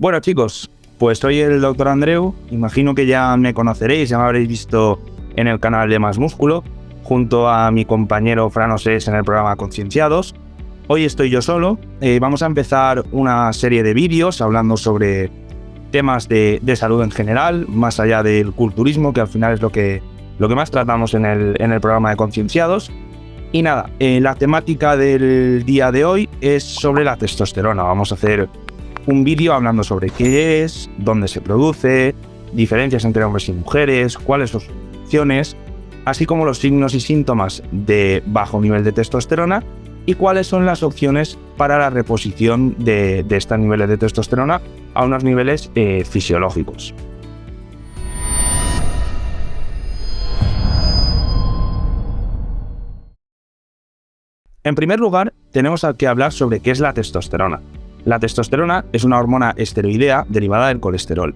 Bueno chicos, pues soy el doctor Andreu, imagino que ya me conoceréis, ya me habréis visto en el canal de Más Músculo, junto a mi compañero Franosés en el programa Concienciados. Hoy estoy yo solo, eh, vamos a empezar una serie de vídeos hablando sobre temas de, salud en general, más allá del culturismo, que al final es lo que, lo que más tratamos en el, en el programa de Concienciados. Y nada, eh, la temática del día de hoy es sobre la testosterona. Vamos a hacer un vídeo hablando sobre qué es, dónde se produce, diferencias entre hombres y mujeres, cuáles son sus funciones, así como los signos y síntomas de bajo nivel de testosterona y cuáles son las opciones para la reposición de, estos niveles de testosterona a unos niveles eh, fisiológicos. En primer lugar, tenemos que hablar sobre qué es la testosterona. La testosterona es una hormona esteroidea derivada del colesterol.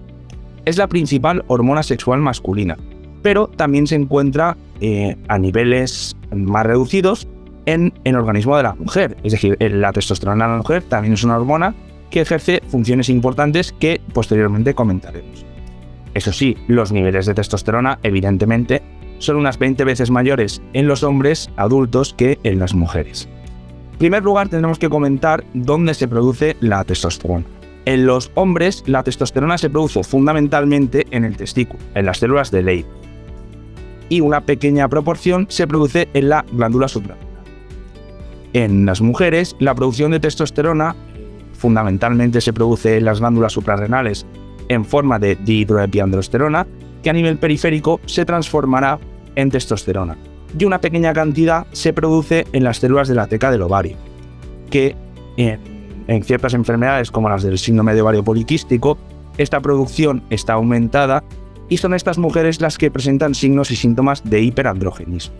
Es la principal hormona sexual masculina, pero también se encuentra eh, a niveles más reducidos en el organismo de la mujer. Es decir, la testosterona en la mujer también es una hormona que ejerce funciones importantes que posteriormente comentaremos. Eso sí, los niveles de testosterona, evidentemente, son unas 20 veces mayores en los hombres adultos que en las mujeres. En primer lugar, tenemos que comentar dónde se produce la testosterona. En los hombres, la testosterona se produce fundamentalmente en el testículo, en las células de Leydig. Y una pequeña proporción se produce en la glándula suprarrenal. En las mujeres, la producción de testosterona fundamentalmente se produce en las glándulas suprarrenales en forma de dihidroepiandrosterona, que a nivel periférico se transformará en testosterona y una pequeña cantidad se produce en las células de la teca del ovario, que en, ciertas enfermedades como las del síndrome de ovario poliquístico, esta producción está aumentada y son estas mujeres las que presentan signos y síntomas de hiperandrogenismo.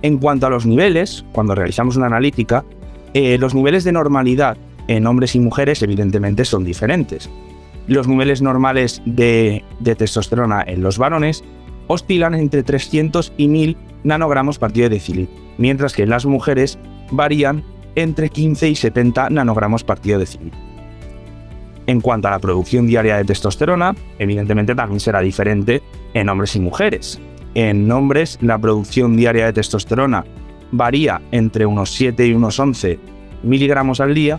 En cuanto a los niveles, cuando realizamos una analítica, eh, los niveles de normalidad en hombres y mujeres evidentemente son diferentes. Los niveles normales de, de testosterona en los varones oscilan entre 300 y 1000 nanogramos partido de decilitro, mientras que en las mujeres varían entre 15 y 70 nanogramos partido de decilitro. En cuanto a la producción diaria de testosterona, evidentemente también será diferente en hombres y mujeres. En hombres, la producción diaria de testosterona varía entre unos 7 y unos 11 miligramos al día,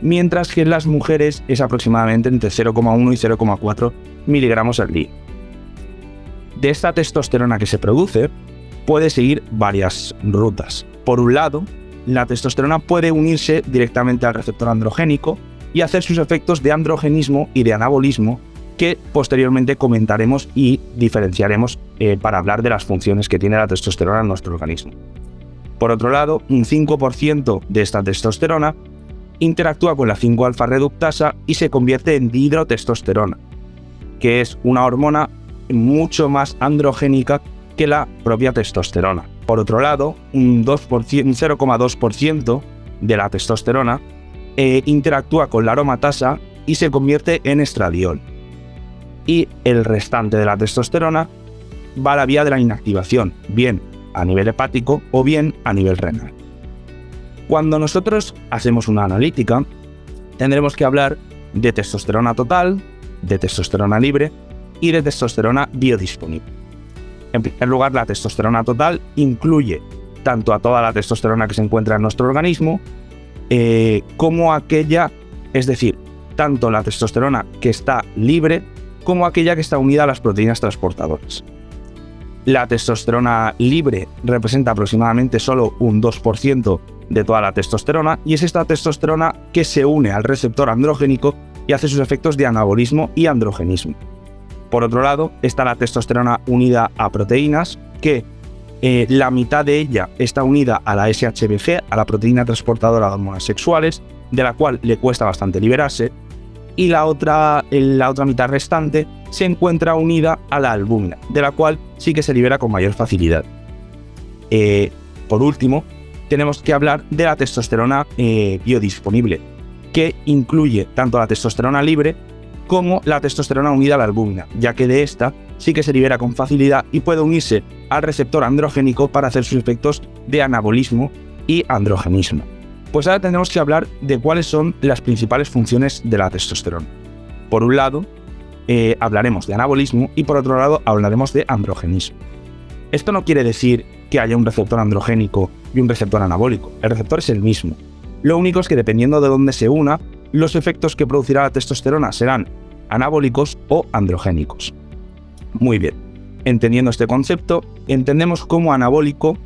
mientras que en las mujeres es aproximadamente entre 0,1 y 0,4 miligramos al día de esta testosterona que se produce puede seguir varias rutas. Por un lado, la testosterona puede unirse directamente al receptor androgénico y hacer sus efectos de androgenismo y de anabolismo que posteriormente comentaremos y diferenciaremos eh, para hablar de las funciones que tiene la testosterona en nuestro organismo. Por otro lado, un 5% de esta testosterona interactúa con la 5-alfa reductasa y se convierte en dihidrotestosterona, que es una hormona mucho más androgénica que la propia testosterona. Por otro lado, un 0,2% de la testosterona eh, interactúa con la aromatasa y se convierte en estradiol. Y el restante de la testosterona va a la vía de la inactivación, bien a nivel hepático o bien a nivel renal. Cuando nosotros hacemos una analítica, tendremos que hablar de testosterona total, de testosterona libre y de testosterona biodisponible. En primer lugar, la testosterona total incluye tanto a toda la testosterona que se encuentra en nuestro organismo, eh, como aquella, es decir, tanto la testosterona que está libre, como aquella que está unida a las proteínas transportadoras. La testosterona libre representa aproximadamente solo un 2% de toda la testosterona y es esta testosterona que se une al receptor androgénico y hace sus efectos de anabolismo y androgenismo. Por otro lado, está la testosterona unida a proteínas, que eh, la mitad de ella está unida a la SHBG, a la proteína transportadora de hormonas sexuales, de la cual le cuesta bastante liberarse, y la otra, la otra mitad restante se encuentra unida a la albúmina, de la cual sí que se libera con mayor facilidad. Eh, por último, tenemos que hablar de la testosterona eh, biodisponible, que incluye tanto la testosterona libre como la testosterona unida a la albúmina, ya que de esta sí que se libera con facilidad y puede unirse al receptor androgénico para hacer sus efectos de anabolismo y androgenismo. Pues ahora tendremos que hablar de cuáles son las principales funciones de la testosterona. Por un lado, eh, hablaremos de anabolismo y por otro lado hablaremos de androgenismo. Esto no quiere decir que haya un receptor androgénico y un receptor anabólico. El receptor es el mismo. Lo único es que dependiendo de dónde se una, los efectos que producirá la testosterona serán anabólicos o androgénicos. Muy bien. Entendiendo este concepto, entendemos como anabólico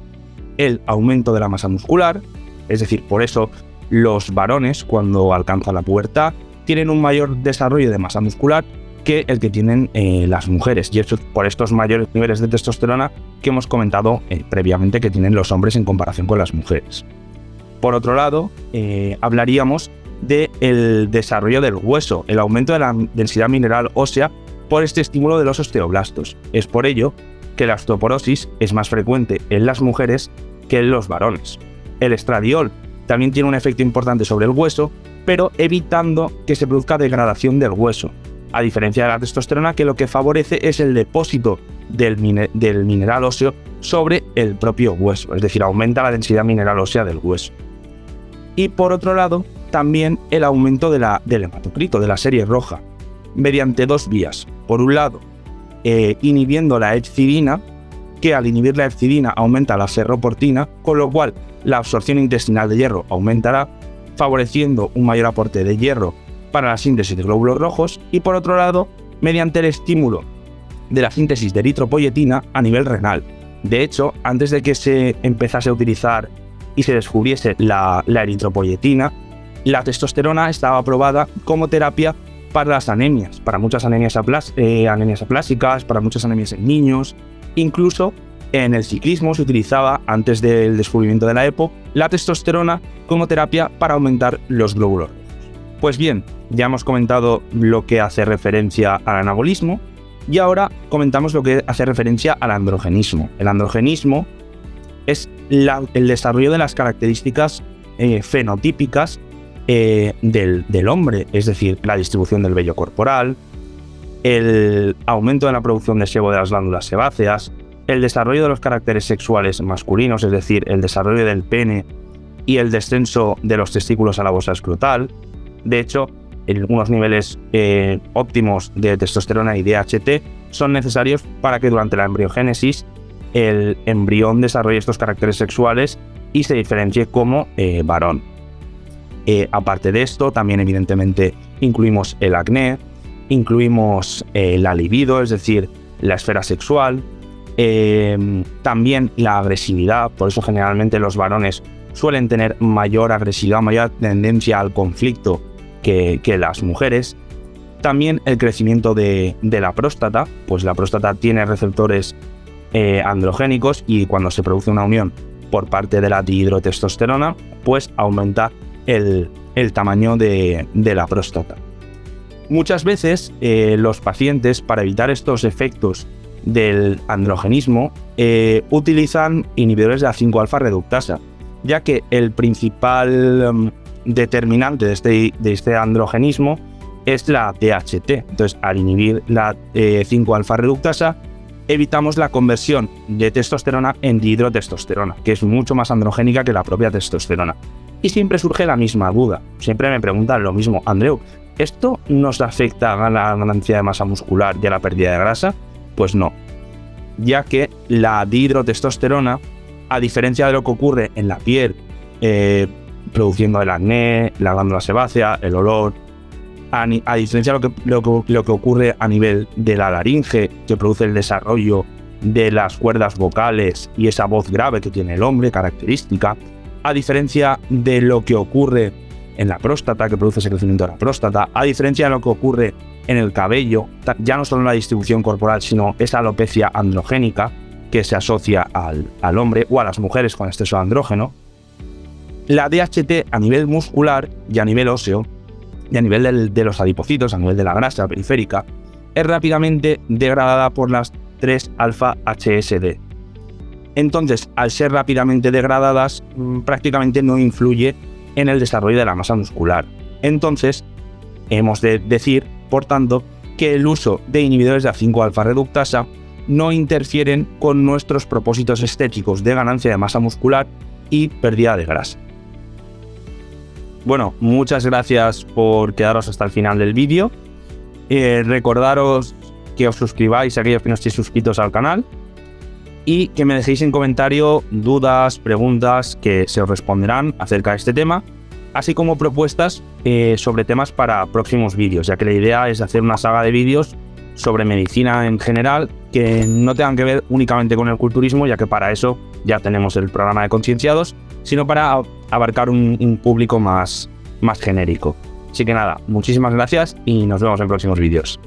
el aumento de la masa muscular, es decir, por eso los varones cuando alcanzan la pubertad tienen un mayor desarrollo de masa muscular que el que tienen eh, las mujeres. Y eso por estos mayores niveles de testosterona que hemos comentado eh, previamente que tienen los hombres en comparación con las mujeres. Por otro lado, eh, hablaríamos del desarrollo del hueso, el aumento de la densidad mineral ósea por este estímulo de los osteoblastos. Es por ello que la osteoporosis es más frecuente en las mujeres que en los varones. El estradiol también tiene un efecto importante sobre el hueso, pero evitando que se produzca degradación del hueso, a diferencia de la testosterona que lo que favorece es el depósito del, mineral óseo sobre el propio hueso, es decir, aumenta la densidad mineral ósea del hueso. Y por otro lado, también el aumento de la, del hematocrito, de la serie roja, mediante dos vías. Por un lado, eh, inhibiendo la epsidina, que al inhibir la epsidina aumenta la ferroportina, con lo cual la absorción intestinal de hierro aumentará, favoreciendo un mayor aporte de hierro para la síntesis de glóbulos rojos y por otro lado, mediante el estímulo de la síntesis de eritropoyetina a nivel renal. De hecho, antes de que se empezase a utilizar y se descubriese la, eritropoyetina, la testosterona estaba aprobada como terapia para las anemias, para muchas anemias, eh, anemias aplásicas, para muchas anemias en niños, incluso en el ciclismo se utilizaba, antes del descubrimiento de la EPO, la testosterona como terapia para aumentar los glóbulos. Pues bien, ya hemos comentado lo que hace referencia al anabolismo y ahora comentamos lo que hace referencia al androgenismo. El androgenismo es el desarrollo de las características eh, fenotípicas eh, del, hombre, es decir, la distribución del vello corporal, el aumento de la producción de sebo de las glándulas sebáceas, el desarrollo de los caracteres sexuales masculinos, es decir, el desarrollo del pene y el descenso de los testículos a la bosa escrotal. De hecho, en algunos niveles eh, óptimos de testosterona y DHT son necesarios para que durante la embriogénesis el embrión desarrolle estos caracteres sexuales y se diferencie como eh, varón. Eh, aparte de esto, también evidentemente incluimos el acné, incluimos la libido, es decir, la esfera sexual, también la agresividad, por eso generalmente los varones suelen tener mayor agresividad, mayor tendencia al conflicto que, las mujeres. También el crecimiento de, la próstata, pues la próstata tiene receptores eh, androgénicos y cuando se produce una unión por parte de la dihidrotestosterona, pues aumenta el, tamaño de, la próstata. Muchas veces eh, los pacientes, para evitar estos efectos del androgenismo, eh, utilizan inhibidores de A5-alfa reductasa, ya que el principal mm, determinante de este, de este androgenismo es la DHT. Entonces, al inhibir la 5-alfa eh, reductasa, evitamos la conversión de testosterona en dihidrotestosterona, que es mucho más androgénica que la propia testosterona. Y siempre surge la misma duda. Siempre me preguntan lo mismo, Andreu, ¿esto nos afecta a la ganancia de masa muscular y a la pérdida de grasa? Pues no, ya que la dihidrotestosterona, a diferencia de lo que ocurre en la piel, eh, produciendo el acné, la glándula sebácea, el olor. A, diferencia de lo que, lo, que, ocurre a nivel de la laringe, que produce el desarrollo de las cuerdas vocales y esa voz grave que tiene el hombre, característica, a diferencia de lo que ocurre en la próstata, que produce ese crecimiento de la próstata, a diferencia de lo que ocurre en el cabello, ya no solo en la distribución corporal, sino esa alopecia androgénica que se asocia al, al hombre o a las mujeres con exceso andrógeno, la DHT a nivel muscular y a nivel óseo, y a nivel de los adipocitos, a nivel de la grasa periférica, es rápidamente degradada por las 3-alfa-HSD. Entonces, al ser rápidamente degradadas, mm, prácticamente no influye en el desarrollo de la masa muscular. Entonces, hemos de decir, por tanto, que el uso de inhibidores de A5-alfa reductasa no interfieren con nuestros propósitos estéticos de ganancia de masa muscular y pérdida de grasa. Bueno, muchas gracias por quedaros hasta el final del vídeo. Eh, recordaros que os suscribáis a aquellos que no estéis suscritos al canal y que me dejéis en comentario dudas, preguntas que se os responderán acerca de este tema, así como propuestas eh, sobre temas para próximos vídeos, ya que la idea es hacer una saga de vídeos sobre medicina en general que no tengan que ver únicamente con el culturismo, ya que para eso ya tenemos el programa de concienciados, sino para abarcar un, público más, más genérico. Así que nada, muchísimas gracias y nos vemos en próximos vídeos.